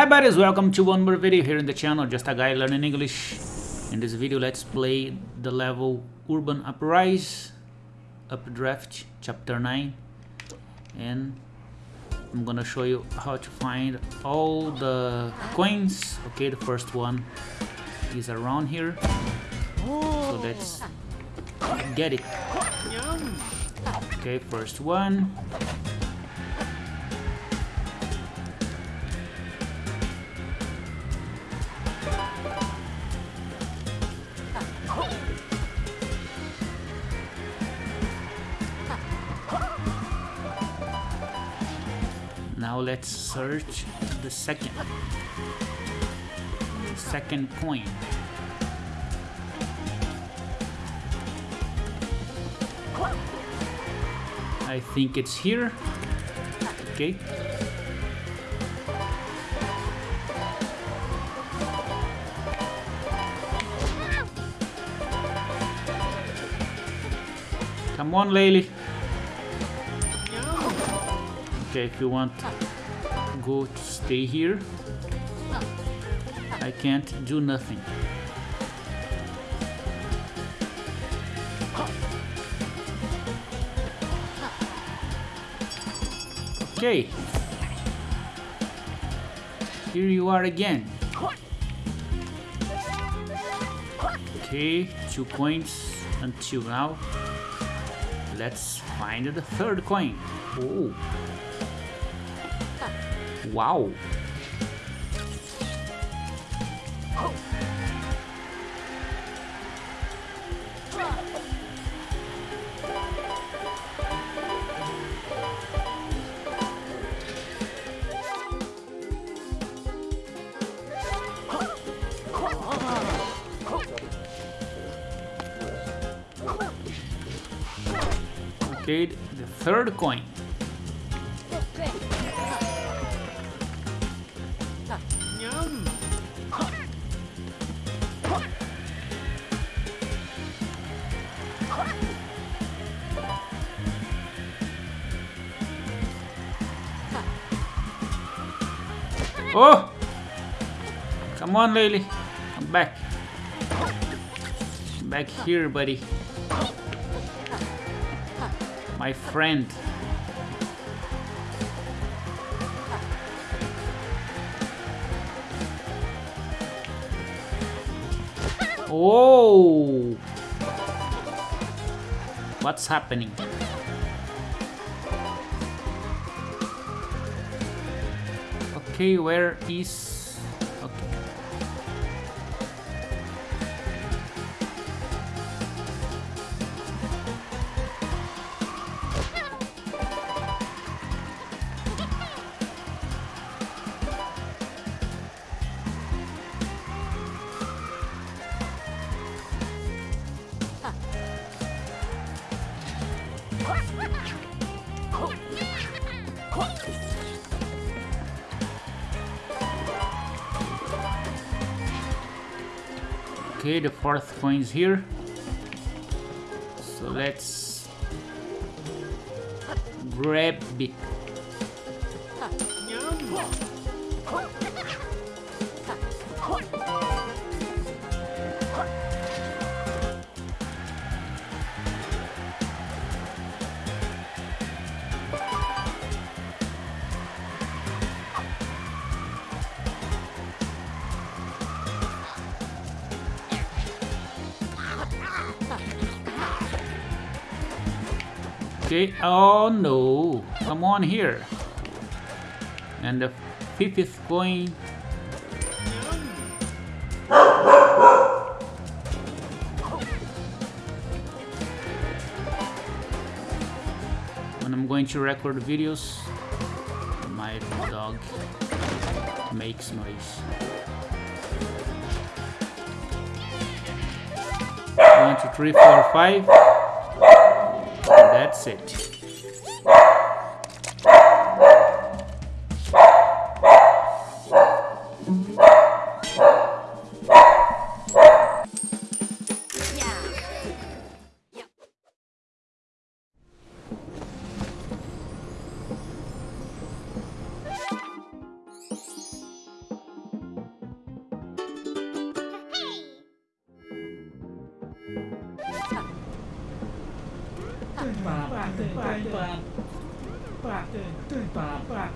Hi buddies, welcome to one more video here in the channel, just a guy learning English. In this video let's play the level Urban Uprise, Updraft, chapter 9. And I'm gonna show you how to find all the coins. Okay, the first one is around here. So let's get it. Okay, first one. Now let's search the second. Second coin. I think it's here. Okay. Come on, Laylee. Okay, if you want go to stay here, I can't do nothing. Okay. Here you are again. Okay, two coins until now. Let's find the third coin. Oh. Wow. The third coin. Oh! Come on, Laylee. Come back. Back here, buddy. My friend. Oh! What's happening? Okay, where is... Okay, the fourth coin is here. So let's grab it. Okay, oh no, come on here. And the fifth coin. When I'm going to record videos, my dog makes noise. One, two, three, four, five. headset. 对吧？对吧？对吧？对吧？对吧？